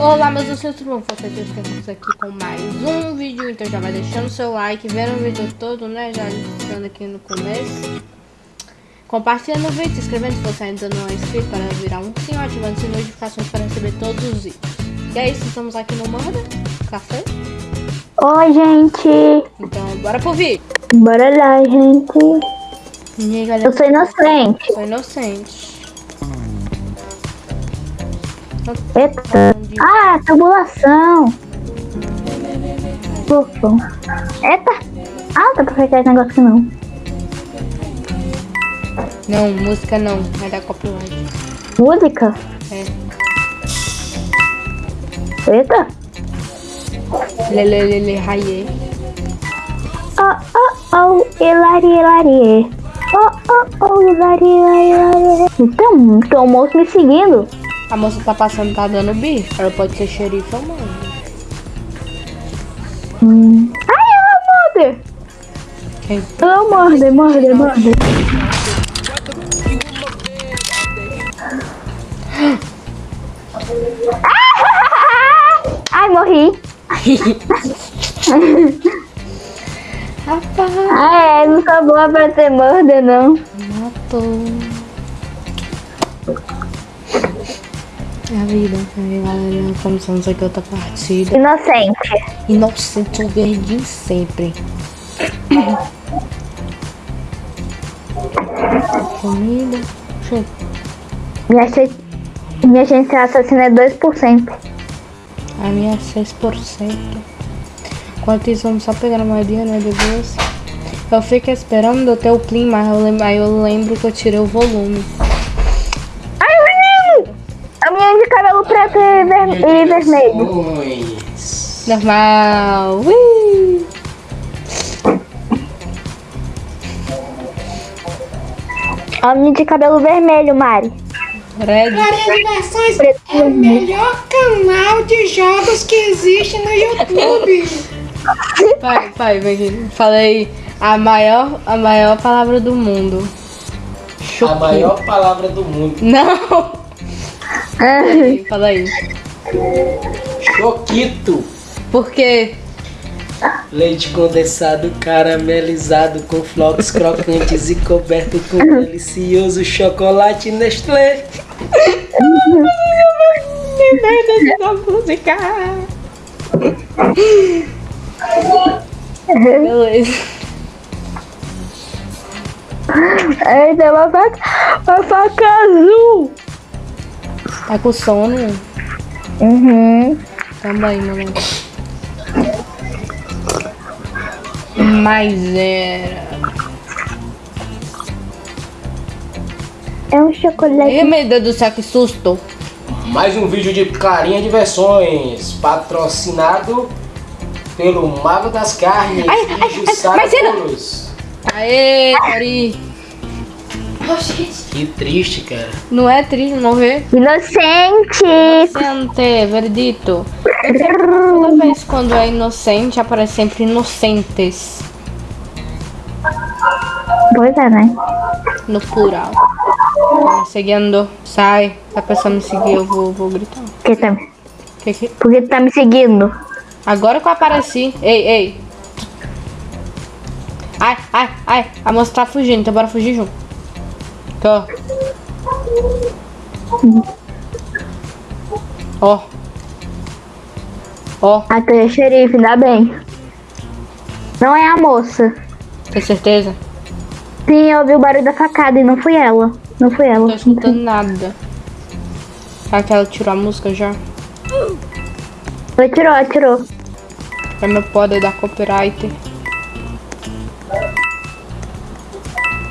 Olá meus doces, tudo bom? Vocês estamos aqui com mais um vídeo, então já vai deixando seu like, vendo o vídeo todo, né? Já iniciando aqui no começo. Compartilhando o vídeo, se inscrevendo se você ainda não é inscrito para virar um sininho, ativando as notificações para receber todos os vídeos. E é isso, estamos aqui no Morda Café. Oi, gente. Então, bora pro vídeo. Bora lá, gente. E aí, galera? Eu sou inocente. Sou inocente. Eita. Ah, tubulação. Ufa. Eita. Ah, não dá pra fechar esse negócio aqui não. Não, música não, vai dar copyright. Música? É. Eita. Lelelele, raie. Oh, oh, oh. Hilari, hilari. Oh, oh, oh. Hilari, hilari, hilari. Então, tem um moço me seguindo. A moça tá passando, tá dando bicho. Ela pode ser xerife ou mãe. Hum. Ai, ela morde. Quem? Ela morde, morde, morde. Ai, morri. Rapaz, Ah, é, não sou boa pra ser morda, não. matou. É a vida, né, galera? Começamos aqui outra partida. Inocente. Inocente o verdinho sempre. Comida. Eu- Minha, chance- minha chance de assassino é 2%. A minha é 6%. Enquanto isso, vamos só pegar a moedinha, né, depois. Eu fico esperando ter o clean, mas eu lembro, aí eu lembro que eu tirei o volume. Preto e, ver- e vermelho. Normal. Ui. Minha de cabelo vermelho, Mari. Red. Maria Diversões Preto é o melhor canal de jogos que existe no YouTube. Pai, pai, vem aqui. Falei a maior, a maior palavra do mundo. A maior palavra do mundo. Não! Ai, Fala aí. Choquito. Por quê? Leite condensado caramelizado com flocos crocantes e coberto com delicioso chocolate Nestlé. da música. Beleza. Tem uma faca, uma faca azul. Tá com sono? Uhum. Também, mano. Mas era. É um chocolate. Ih, meu Deus do céu, que susto! Mais um vídeo de Clarinha Diversões, patrocinado pelo Mago das Carnes Ai, e ai, Jussara ai, mas era- Bolos. Aê, Ari! Que triste, cara. Não é triste morrer? Inocente. Inocente, verdito. Toda vez quando é inocente, aparece sempre inocentes. Pois é, né? No plural. Tá me seguindo. Sai. Se a pessoa me seguir, eu vou, vou gritar. Que tá, Que que... por que tu tá me seguindo? Agora que eu apareci. Ei, ei. Ai, ai, ai. A moça tá fugindo, então bora fugir junto. Tô. Ó. Ó, Ah, tu é xerife, ainda bem. Não é a moça. tem certeza? Sim, eu ouvi o barulho da facada e não fui ela. Não fui Não ela. tô escutando nada. Será que ela tirou a música já? Ela tirou, ela tirou. É meu poder da copyright.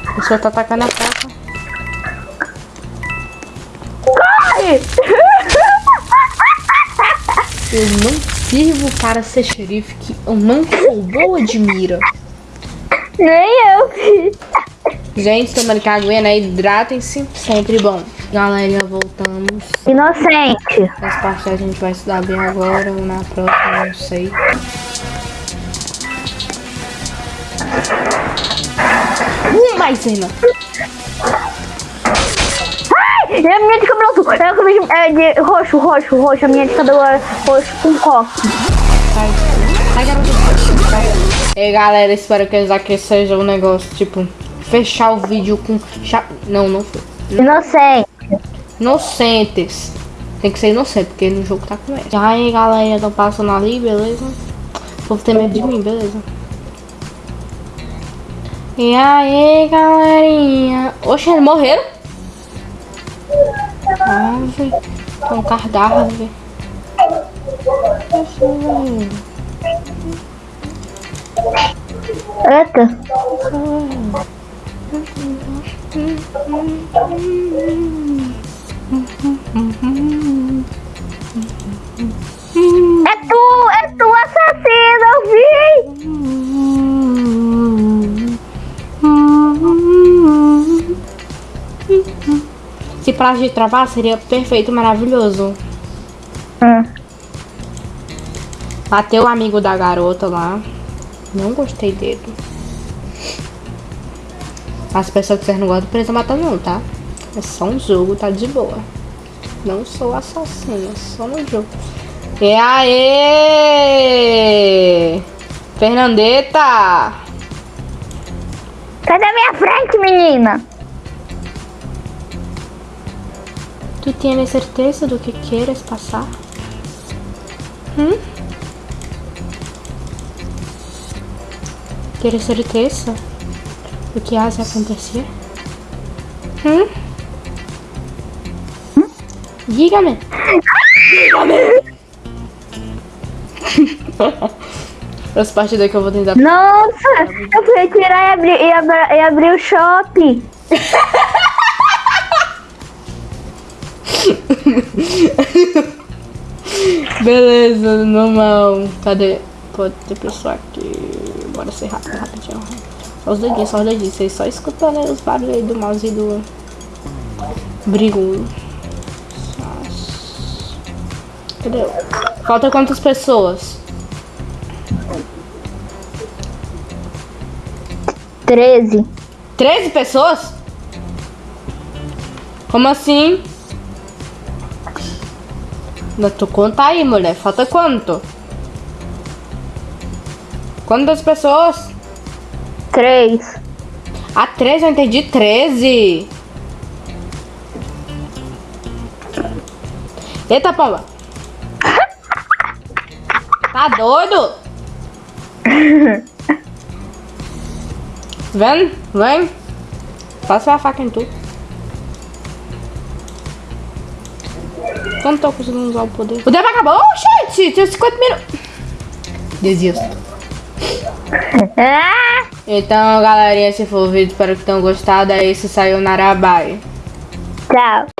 A pessoa tá atacando a faca. Eu não sirvo para ser xerife, que eu não sou boa de mira. Nem eu. Gente, tomando que aguinha, né? Hidratem-se. Sempre bom. Galera, voltamos. Inocente. Essa parte a gente vai estudar bem agora ou na próxima, não sei. Uh, maisena! E a minha de cabelo azul. É, a minha- é de roxo, roxo, roxo. A minha de cabelo é roxo com coque. Sai, sai. E galera, espero que esse aqui seja um negócio, tipo, fechar o vídeo com. cha- Não, não foi. Inocente. Inocentes. Tem que ser inocente, porque no jogo tá com ela. E aí, galera, tô passando ali, beleza? O povo tem medo de mim, beleza? E aí, galerinha? Oxe, eles morreram? Velho. Tem um cardápio. Eita. É prazo de travar seria perfeito, maravilhoso. Hum. Bateu o amigo da garota lá. Não gostei dele. As pessoas que vocês não gostam precisam matar não, tá? É só um jogo, tá de boa. Não sou assassino, só no jogo. E aí? Fernandeta! Sai da minha frente, menina! Tu tienes certeza do que queres passar? Hum? Tienes certeza do que has de acontecer? Hum? Dígame. Dígame. Essa parte daqui eu vou tentar. Nossa, eu fui tirar e abrir, e abri, e abrir o shopping. Beleza, normal. Cadê? Pode ter pessoa aqui. Bora ser rápido, rapidinho. Só os dedinhos, só os dedinhos. Vocês só escutando aí os barulhos aí do mouse e do brigo. Cadê? Falta quantas pessoas? 13. 13 pessoas? Como assim? Não, tu conta aí, mulher. Falta quanto? Quantas pessoas? 3. Ah, 13, eu entendi 13. Eita, pomba. Tá doido? Vendo? Vem. Passa a faca em tu. Como tô conseguindo usar o poder? O tempo acabou, oh, gente! Tinha 50 minutos. Desisto. Ah! Então, galerinha, se for o vídeo, espero que tenham gostado. É isso, saiu Narabai. Tchau.